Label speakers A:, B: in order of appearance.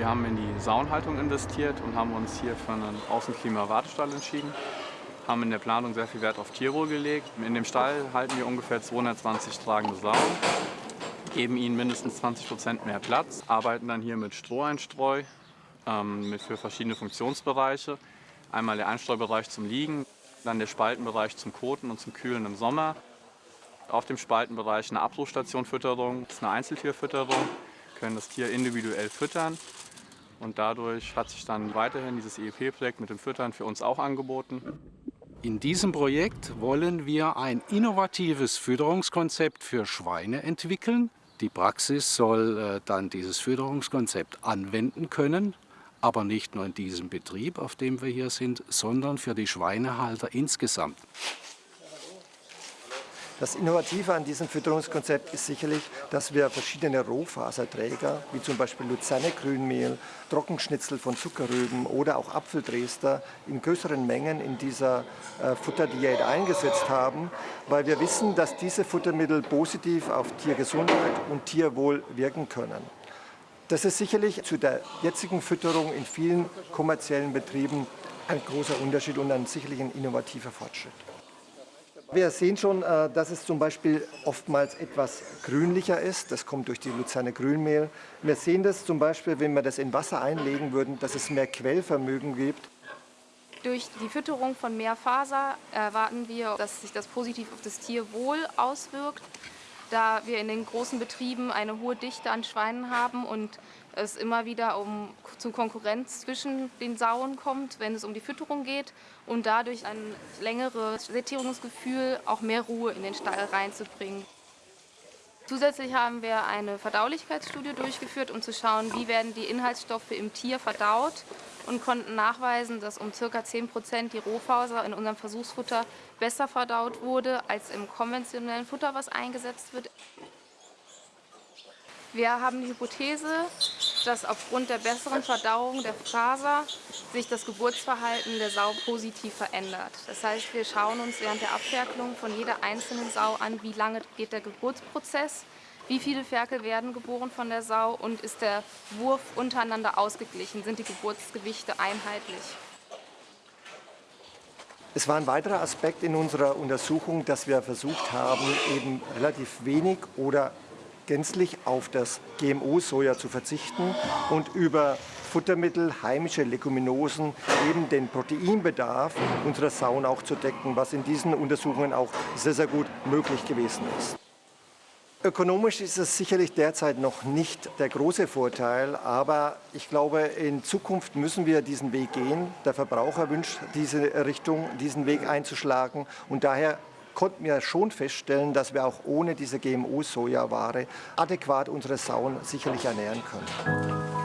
A: Wir haben in die Saunhaltung investiert und haben uns hier für einen Außenklima-Wartestall entschieden. Haben in der Planung sehr viel Wert auf Tierwohl gelegt. In dem Stall halten wir ungefähr 220 tragende Saunen, geben ihnen mindestens 20% mehr Platz, arbeiten dann hier mit Stroheinstreu ähm, für verschiedene Funktionsbereiche. Einmal der Einstreubereich zum Liegen, dann der Spaltenbereich zum Koten und zum Kühlen im Sommer. Auf dem Spaltenbereich eine Abbruchstationfütterung, das ist eine Einzeltierfütterung, können das Tier individuell füttern. Und dadurch hat sich dann weiterhin dieses EEP-Projekt mit dem Füttern für uns auch angeboten.
B: In diesem Projekt wollen wir ein innovatives Fütterungskonzept für Schweine entwickeln. Die Praxis soll äh, dann dieses Fütterungskonzept anwenden können, aber nicht nur in diesem Betrieb, auf dem wir hier sind, sondern für die Schweinehalter insgesamt.
C: Das Innovative an diesem Fütterungskonzept ist sicherlich, dass wir verschiedene Rohfaserträger, wie zum Beispiel Luzerne-Grünmehl, Trockenschnitzel von Zuckerrüben oder auch Apfeldrester in größeren Mengen in dieser äh, Futterdiät eingesetzt haben, weil wir wissen, dass diese Futtermittel positiv auf Tiergesundheit und Tierwohl wirken können. Das ist sicherlich zu der jetzigen Fütterung in vielen kommerziellen Betrieben ein großer Unterschied und ein sicherlich ein innovativer Fortschritt. Wir sehen schon, äh, dass es zum Beispiel oftmals etwas grünlicher ist. Das kommt durch die Luzerne Grünmehl. Wir sehen das zum Beispiel, wenn wir das in Wasser einlegen würden, dass es mehr Quellvermögen gibt.
D: Durch die Fütterung von mehr Faser erwarten wir, dass sich das positiv auf das Tierwohl auswirkt, da wir in den großen Betrieben eine hohe Dichte an Schweinen haben und es immer wieder um, zu Konkurrenz zwischen den Sauen kommt, wenn es um die Fütterung geht und dadurch ein längeres Sättigungsgefühl, auch mehr Ruhe in den Stall reinzubringen. Zusätzlich haben wir eine Verdaulichkeitsstudie durchgeführt, um zu schauen, wie werden die Inhaltsstoffe im Tier verdaut und konnten nachweisen, dass um ca. 10% die Rohfaser in unserem Versuchsfutter besser verdaut wurde als im konventionellen Futter, was eingesetzt wird. Wir haben die Hypothese, dass aufgrund der besseren Verdauung der Faser sich das Geburtsverhalten der Sau positiv verändert. Das heißt, wir schauen uns während der Abferkelung von jeder einzelnen Sau an, wie lange geht der Geburtsprozess, wie viele Ferkel werden geboren von der Sau und ist der Wurf untereinander ausgeglichen, sind die Geburtsgewichte einheitlich.
C: Es war ein weiterer Aspekt in unserer Untersuchung, dass wir versucht haben, eben relativ wenig oder gänzlich auf das GMO-Soja zu verzichten und über Futtermittel, heimische Leguminosen eben den Proteinbedarf unserer Sauen auch zu decken, was in diesen Untersuchungen auch sehr, sehr gut möglich gewesen ist. Ökonomisch ist es sicherlich derzeit noch nicht der große Vorteil, aber ich glaube, in Zukunft müssen wir diesen Weg gehen. Der Verbraucher wünscht diese Richtung, diesen Weg einzuschlagen und daher konnten wir schon feststellen, dass wir auch ohne diese GMO-Sojaware adäquat unsere Sauen sicherlich ernähren können.